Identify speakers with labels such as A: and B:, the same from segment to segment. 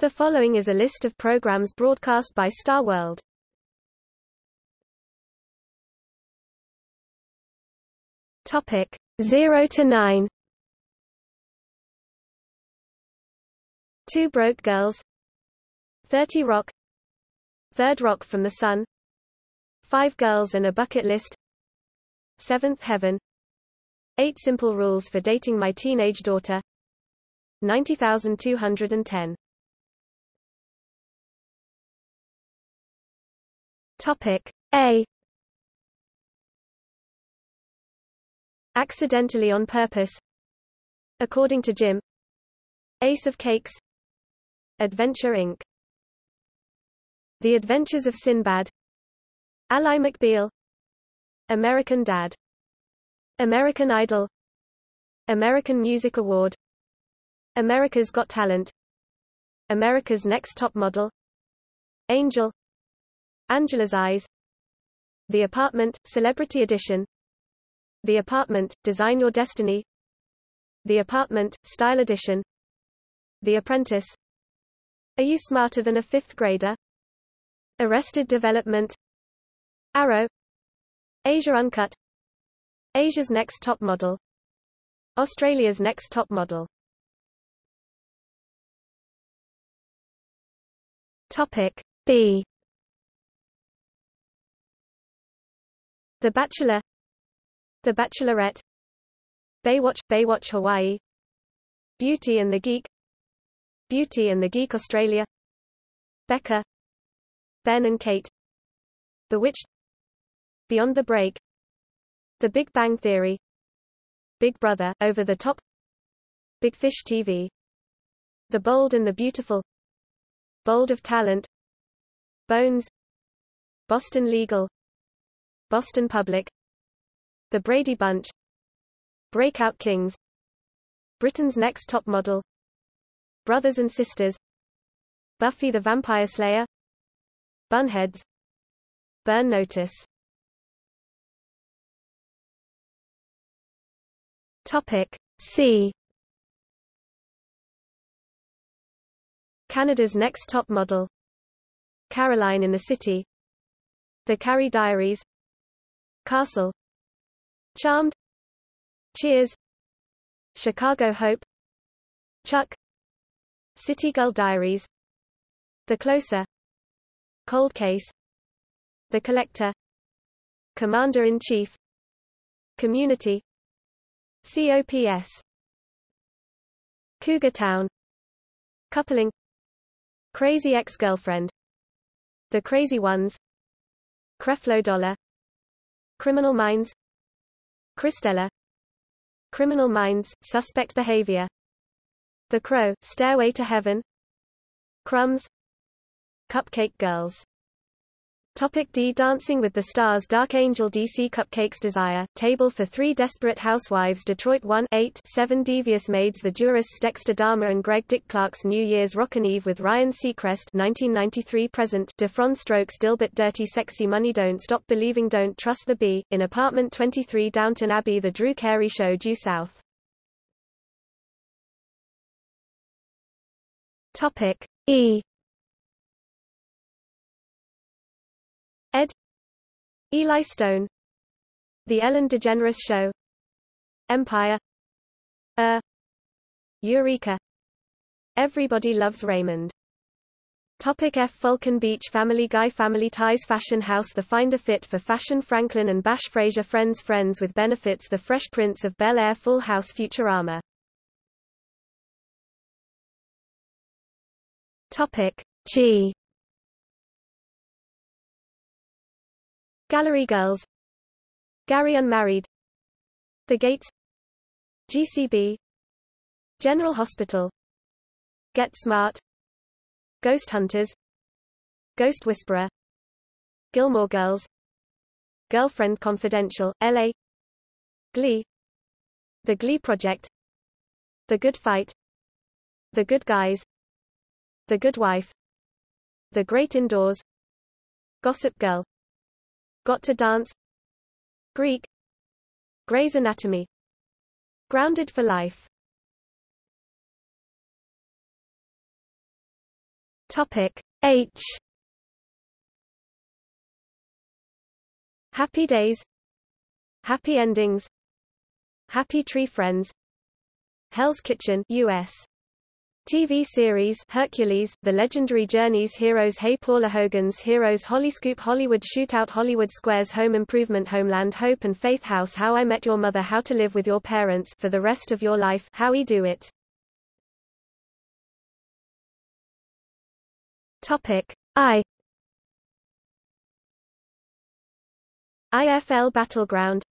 A: The following is a list of programs broadcast by Star World. Topic 0 to 9 Two Broke Girls. 30 Rock. Third Rock from the Sun. Five Girls and a Bucket List. Seventh Heaven. Eight Simple Rules for Dating My Teenage Daughter. 90210 Topic A. Accidentally on purpose. According to Jim. Ace of Cakes. Adventure Inc. The Adventures of Sinbad. Ally McBeal. American Dad. American Idol. American Music Award. America's Got Talent. America's Next Top Model. Angel Angela's Eyes The Apartment, Celebrity Edition The Apartment, Design Your Destiny The Apartment, Style Edition The Apprentice Are You Smarter Than a Fifth Grader? Arrested Development Arrow Asia Uncut Asia's Next Top Model Australia's Next Top Model Topic B The Bachelor. The Bachelorette. Baywatch Baywatch Hawaii. Beauty and the Geek. Beauty and the Geek Australia. Becker. Ben and Kate. Bewitched Beyond the Break. The Big Bang Theory. Big Brother Over the Top. Big Fish TV The Bold and the Beautiful. Bold of Talent. Bones. Boston Legal Boston Public The Brady Bunch Breakout Kings Britain's Next Top Model Brothers and Sisters Buffy the Vampire Slayer Bunheads Burn Notice. Topic C. Canada's Next Top Model Caroline in the City The Carrie Diaries Castle. Charmed. Cheers. Chicago Hope. Chuck. City Girl Diaries. The Closer. Cold Case. The Collector. Commander-in-Chief. Community. COPS Cougar Town. Coupling. Crazy Ex-Girlfriend. The Crazy Ones. Creflo Dollar Criminal Minds. Cristela. Criminal Minds, Suspect Behavior. The Crow, Stairway to Heaven. Crumbs. Cupcake Girls Topic D. Dancing with the Stars Dark Angel DC Cupcakes Desire, Table for Three Desperate Housewives Detroit 1 8 7 Devious Maids The Jurists Dexter Dharma and Greg Dick Clark's New Year's Rockin' Eve with Ryan Seacrest 1993 present Diff'rent Strokes Dilbert Dirty Sexy Money Don't Stop Believing Don't Trust the Bee, in Apartment 23 Downton Abbey The Drew Carey Show Due South. Topic E Ed. Eli Stone. The Ellen DeGeneres Show. Empire. Er. Eureka. Everybody Loves Raymond. Topic F. Falcon Beach Family Guy Family Ties Fashion House The Finder Fit for Fashion Franklin and Bash Frasier Friends Friends with Benefits The Fresh Prince of Bel-Air Full House Futurama. Topic G Gallery Girls. Gary Unmarried. The Gates. GCB General Hospital. Get Smart. Ghost Hunters. Ghost Whisperer. Gilmore Girls. Girlfriend Confidential, LA Glee. The Glee Project. The Good Fight. The Good Guys. The Good Wife. The Great Indoors. Gossip Girl Got to Dance. Greek. Grey's Anatomy. Grounded for Life. Topic H. Happy Days. Happy Endings. Happy Tree Friends. Hell's Kitchen US TV series Hercules, The Legendary Journeys Heroes Hey Paula Hogan's Heroes Hollyscoop Hollywood Shootout Hollywood Squares Home Improvement Homeland Hope and Faith House How I Met Your Mother How to Live with Your Parents for the Rest of Your Life How We Do It. Topic I. IFL Battleground.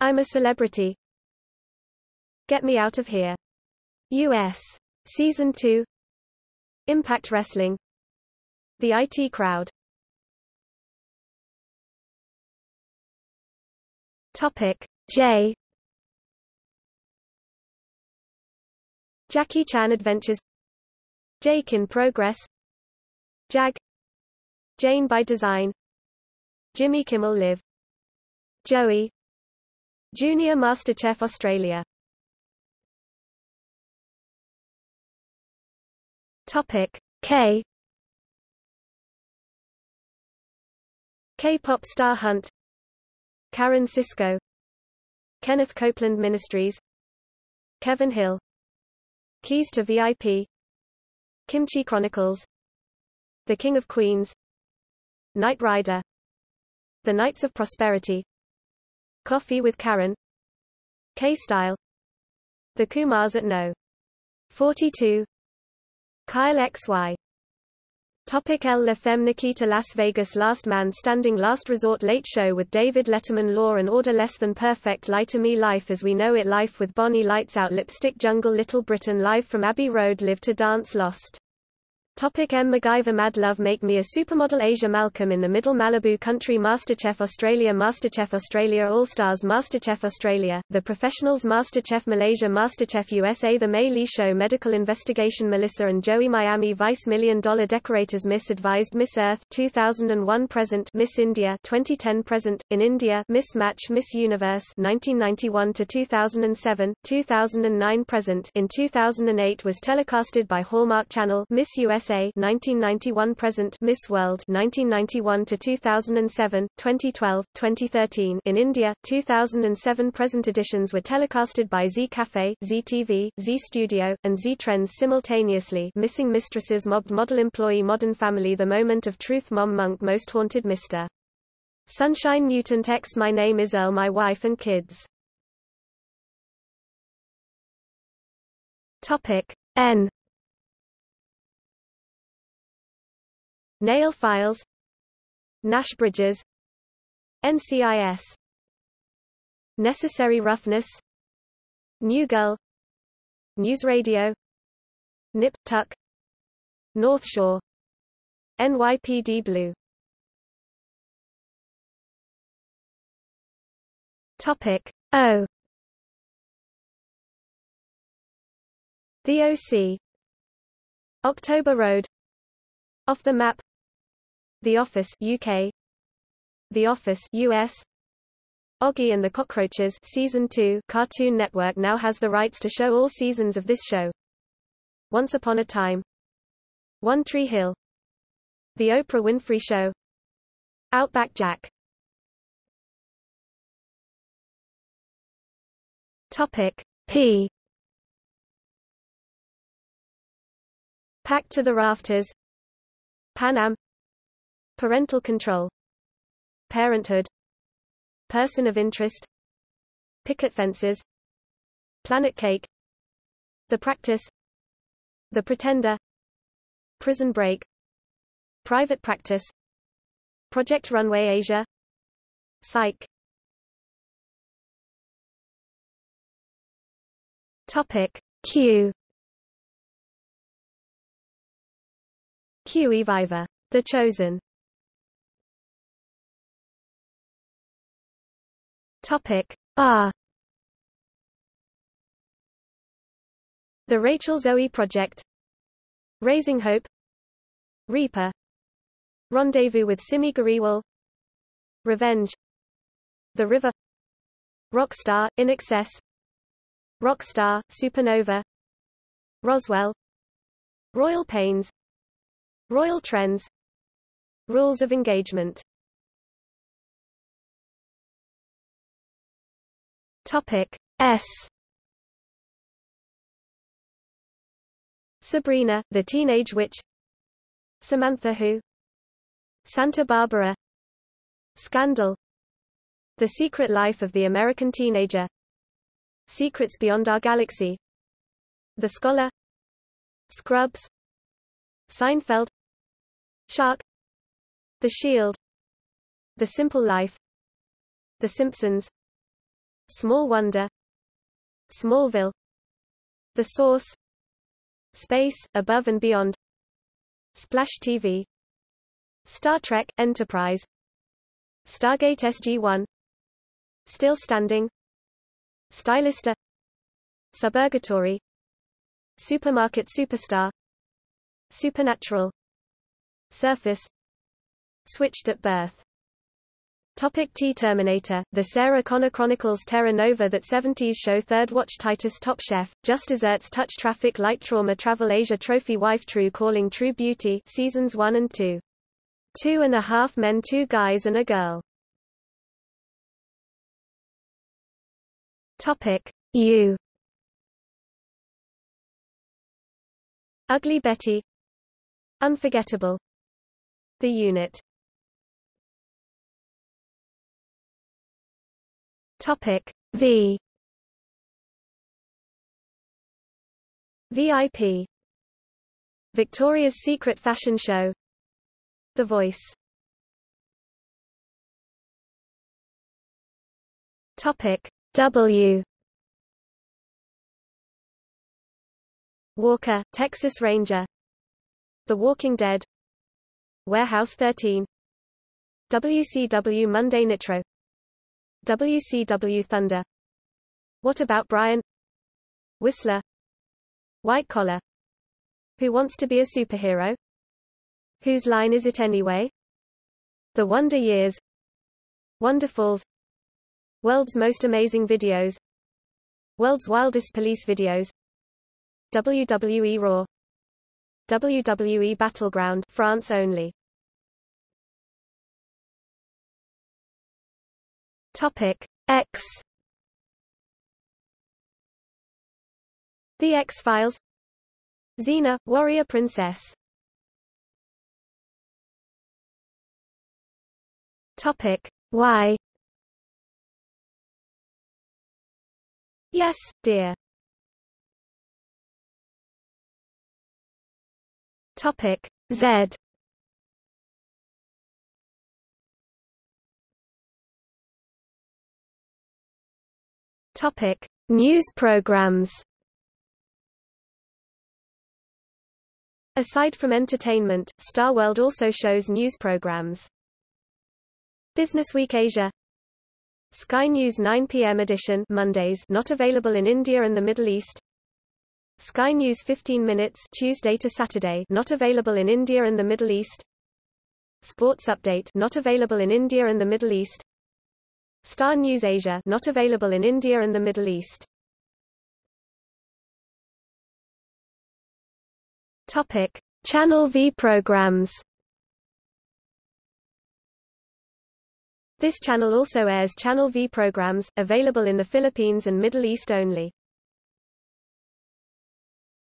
A: I'm a Celebrity. Get Me Out of Here. US Season 2 Impact Wrestling. The IT Crowd. Topic. J Jackie Chan Adventures. Jake in Progress. Jag. Jane by Design. Jimmy Kimmel Live. Joey. Junior MasterChef Australia Topic. K. K-pop star Hunt. Karen Sisco Kenneth Copeland Ministries. Kevin Hill. Keys to VIP Kimchi Chronicles. The King of Queens. Knight Rider. The Knights of Prosperity. Koffee with Karan. K-Style. The Kumars at No. 42 Kyle XY Topic L. La Femme Nikita Las Vegas Last Man Standing Last Resort Late Show with David Letterman Law and Order Less Than Perfect Lie to Me Life as We Know It Life with Bonnie Lights Out Lipstick Jungle Little Britain Live from Abbey Road Live to Dance Lost Topic M. MacGyver Mad Love Make Me a Supermodel Asia Malcolm in the Middle Malibu Country MasterChef Australia MasterChef Australia All-Stars MasterChef Australia, The Professionals MasterChef Malaysia MasterChef USA The Mei Li Show Medical Investigation Melissa and Joey Miami Vice Million Dollar Decorators Miss Advised Miss Earth 2001 Present Miss India 2010 Present, in India Miss Match Miss Universe 1991 to 2007, 2009 Present in 2008 was telecasted by Hallmark Channel Miss USA USA 1991 present Miss World 1991 to 2007 2012 2013 in India 2007 present editions were telecasted by Zee Cafe Zee TV Zee Studio and Zee Trends simultaneously. Missing Mistresses Mobbed Model Employee Modern Family The Moment of Truth Mom Monk Most Haunted Mr. Sunshine Mutant X My Name is Earl My Wife and Kids. Topic N Nail files Nash bridges NCIS Necessary roughness New Girl News Radio Nip Tuck North Shore NYPD Blue. Topic O. The OC October Road. Off the Map the Office UK The Office US Oggy and the Cockroaches Season 2 Cartoon Network now has the rights to show all seasons of this show. Once Upon a Time. One Tree Hill. The Oprah Winfrey Show. Outback Jack. Topic P. Packed to the Rafters. Pan Am Parental control. Parenthood. Person of interest. Picket fences. Planet cake. The practice. The pretender. Prison break. Private practice. Project Runway Asia. Psych. Topic. Q. Q Viva. The Chosen Topic. R. The Rachel Zoe Project. Raising Hope. Reaper. Rendezvous with Simi Garewal. Revenge. The River. Rockstar, INXS Rockstar, Supernova. Roswell. Royal Pains. Royal trends. Rules of engagement Topic S. Sabrina, the Teenage Witch. Samantha Who. Santa Barbara. Scandal. The Secret Life of the American Teenager. Secrets Beyond Our Galaxy. The Scholar. Scrubs. Seinfeld. Shark. The Shield. The Simple Life. The Simpsons Small Wonder. Smallville. The Source. Space, Above and Beyond. Splash TV Star Trek, Enterprise. Stargate SG-1 Still Standing. Stylista. Suburgatory. Supermarket Superstar. Supernatural. Surface. Switched at birth Topic T Terminator, The Sarah Connor Chronicles Terra Nova That 70s Show Third Watch Titus Top Chef, Just Desserts Touch Traffic Light Trauma Travel Asia Trophy Wife True Calling True Beauty Seasons 1 and 2. Two and a half men two guys and a girl. Topic U Ugly Betty Unforgettable The Unit Topic V. VIP Victoria's Secret Fashion Show. The Voice. Topic W. Walker, Texas Ranger. The Walking Dead. Warehouse 13 WCW Monday Nitro WCW Thunder. What About Brian? Whistler. White Collar. Who Wants to be a Superhero? Whose Line Is It Anyway? The Wonder Years. Wonderfalls World's Most Amazing Videos. World's Wildest Police Videos. WWE Raw. WWE Battleground. France only Topic X. The X-Files. Xena, Warrior Princess. Topic Y. Yes, dear. Topic Z Topic: News programs. Aside from entertainment, Star World also shows news programs. Business Week Asia Sky News 9 p.m. edition Mondays not available in India and the Middle East Sky News 15 minutes Tuesday to Saturday not available in India and the Middle East Sports Update not available in India and the Middle East Star News Asia not available in India and the Middle East. Topic: Channel V programs. This channel also airs Channel V programs, available in the Philippines and Middle East only.